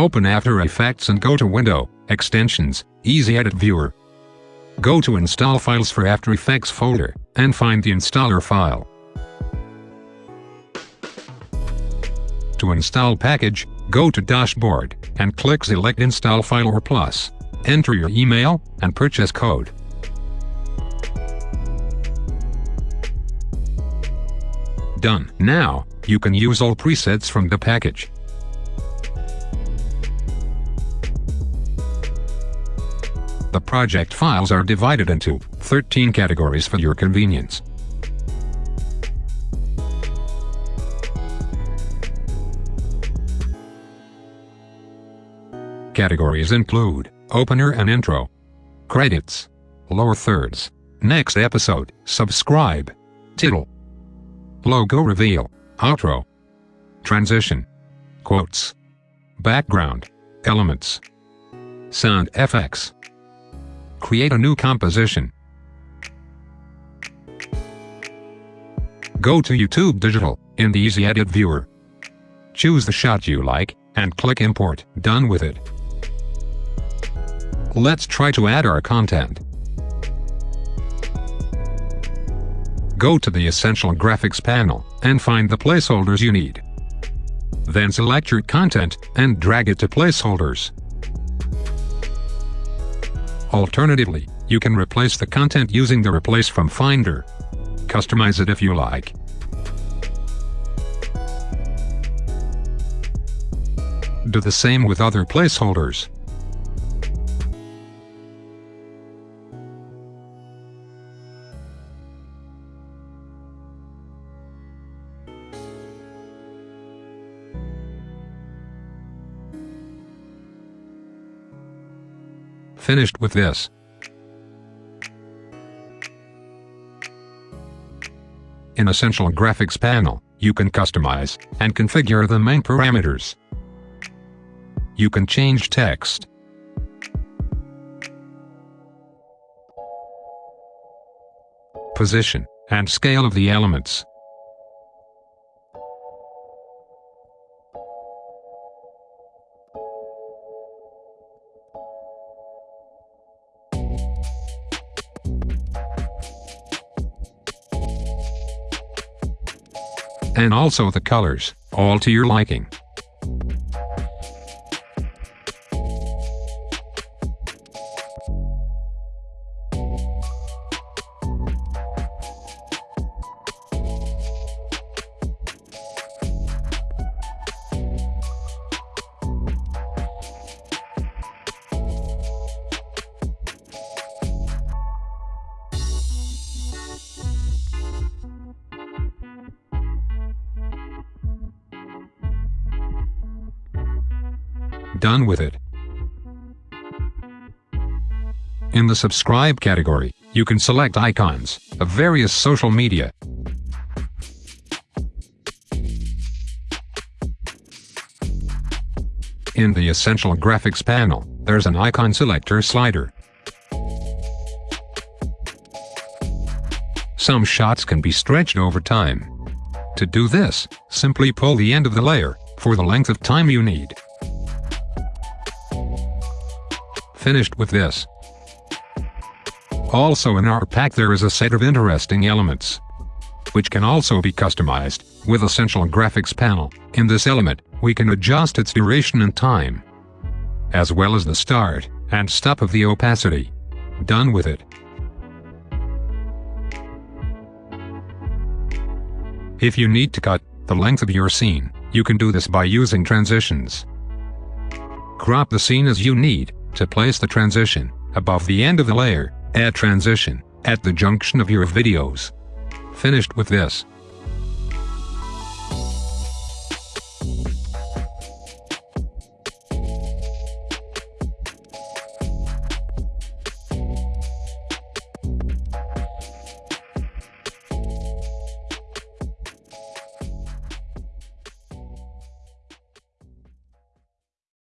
Open After Effects and go to Window, Extensions, Easy Edit Viewer. Go to Install Files for After Effects folder, and find the installer file. To install package, go to Dashboard, and click Select Install File or Plus. Enter your email, and purchase code. Done. Now, you can use all presets from the package. The project files are divided into 13 categories for your convenience. Categories include Opener and Intro, Credits, Lower Thirds, Next Episode, Subscribe, Title, Logo Reveal, Outro, Transition, Quotes, Background, Elements, Sound effects. Create a new composition. Go to YouTube Digital in the Easy Edit Viewer. Choose the shot you like, and click Import. Done with it. Let's try to add our content. Go to the Essential Graphics panel, and find the placeholders you need. Then select your content, and drag it to placeholders. Alternatively, you can replace the content using the Replace from Finder. Customize it if you like. Do the same with other placeholders. Finished with this. In Essential Graphics panel, you can customize and configure the main parameters. You can change text, position, and scale of the elements. And also the colors, all to your liking. Done with it. In the subscribe category, you can select icons of various social media. In the Essential Graphics panel, there's an icon selector slider. Some shots can be stretched over time. To do this, simply pull the end of the layer for the length of time you need. Finished with this. Also in our pack there is a set of interesting elements, which can also be customized with Essential Graphics panel. In this element, we can adjust its duration and time, as well as the start and stop of the opacity. Done with it. If you need to cut the length of your scene, you can do this by using transitions. Crop the scene as you need, to place the transition above the end of the layer, add transition at the junction of your videos. Finished with this,